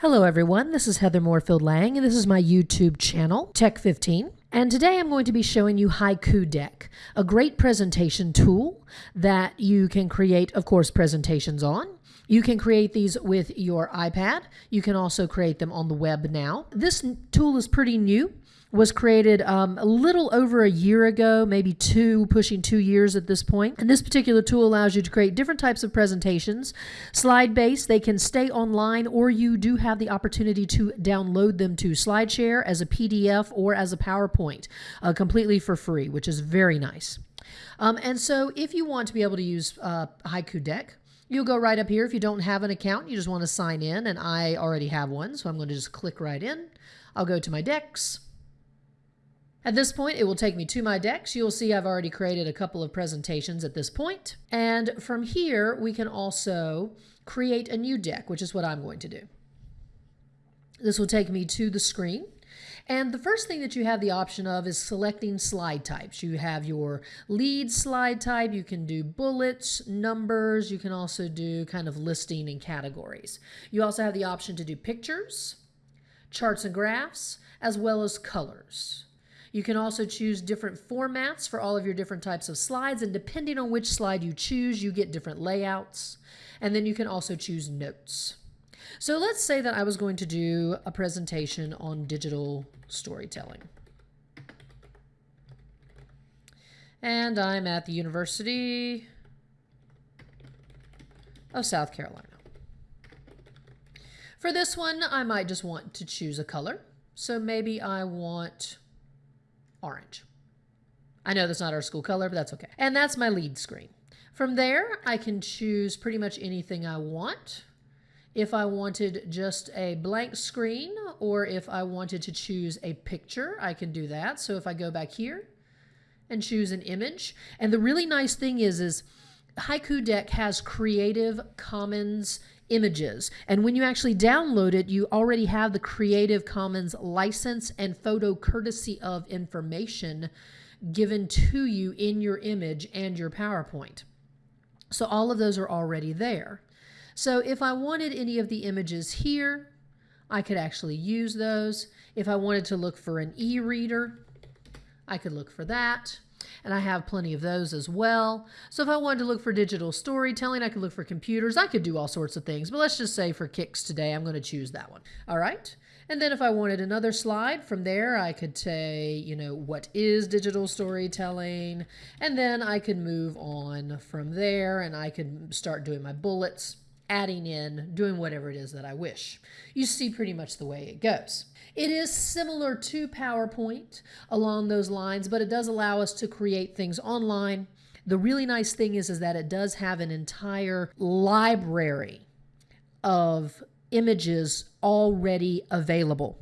Hello, everyone. This is Heather Moorefield Lang, and this is my YouTube channel, Tech 15. And today I'm going to be showing you Haiku Deck, a great presentation tool that you can create, of course, presentations on. You can create these with your iPad. You can also create them on the web now. This tool is pretty new was created um, a little over a year ago, maybe two, pushing two years at this point. And this particular tool allows you to create different types of presentations. Slide based, they can stay online, or you do have the opportunity to download them to SlideShare as a PDF or as a PowerPoint uh, completely for free, which is very nice. Um, and so, if you want to be able to use uh, Haiku Deck, You'll go right up here. If you don't have an account, you just want to sign in, and I already have one, so I'm going to just click right in. I'll go to my decks. At this point, it will take me to my decks. You'll see I've already created a couple of presentations at this point. And from here, we can also create a new deck, which is what I'm going to do. This will take me to the screen. And the first thing that you have the option of is selecting slide types. You have your lead slide type, you can do bullets, numbers, you can also do kind of listing and categories. You also have the option to do pictures, charts and graphs, as well as colors. You can also choose different formats for all of your different types of slides, and depending on which slide you choose, you get different layouts. And then you can also choose notes. So let's say that I was going to do a presentation on digital storytelling. And I'm at the University of South Carolina. For this one, I might just want to choose a color. So maybe I want orange. I know that's not our school color, but that's okay. And that's my lead screen. From there, I can choose pretty much anything I want. If I wanted just a blank screen or if I wanted to choose a picture, I can do that. So if I go back here and choose an image, and the really nice thing is, is Haiku Deck has Creative Commons images. And when you actually download it, you already have the Creative Commons license and photo courtesy of information given to you in your image and your PowerPoint. So all of those are already there. So if I wanted any of the images here, I could actually use those. If I wanted to look for an e-reader, I could look for that and I have plenty of those as well. So if I wanted to look for digital storytelling, I could look for computers. I could do all sorts of things, but let's just say for kicks today, I'm going to choose that one. All right. And then if I wanted another slide from there, I could say, you know, what is digital storytelling? And then I could move on from there and I could start doing my bullets adding in, doing whatever it is that I wish. You see pretty much the way it goes. It is similar to PowerPoint along those lines, but it does allow us to create things online. The really nice thing is, is that it does have an entire library of images already available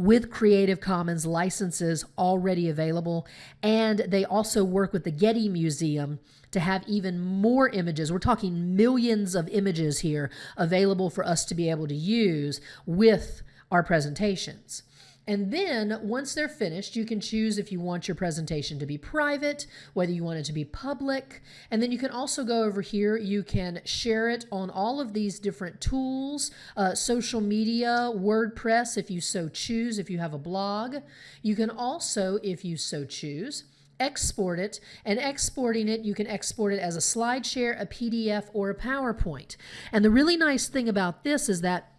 with Creative Commons licenses already available. And they also work with the Getty Museum to have even more images. We're talking millions of images here available for us to be able to use with our presentations. And then once they're finished, you can choose if you want your presentation to be private, whether you want it to be public. And then you can also go over here, you can share it on all of these different tools, uh, social media, WordPress, if you so choose, if you have a blog. You can also, if you so choose, export it, and exporting it, you can export it as a SlideShare, a PDF, or a PowerPoint. And the really nice thing about this is that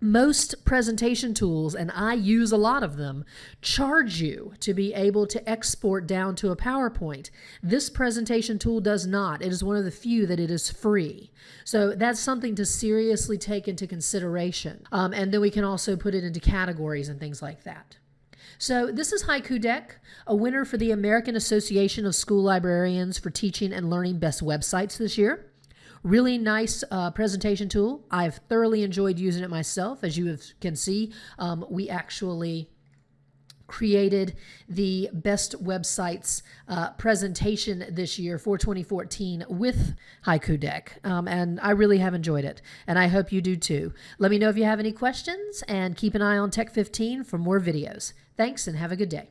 most presentation tools, and I use a lot of them, charge you to be able to export down to a PowerPoint. This presentation tool does not. It is one of the few that it is free. So that's something to seriously take into consideration. Um, and then we can also put it into categories and things like that. So this is Haiku Deck, a winner for the American Association of School Librarians for Teaching and Learning Best Websites this year. Really nice uh, presentation tool. I've thoroughly enjoyed using it myself. As you have, can see, um, we actually created the best websites uh, presentation this year for 2014 with Haiku Deck. Um, and I really have enjoyed it. And I hope you do too. Let me know if you have any questions and keep an eye on Tech 15 for more videos. Thanks and have a good day.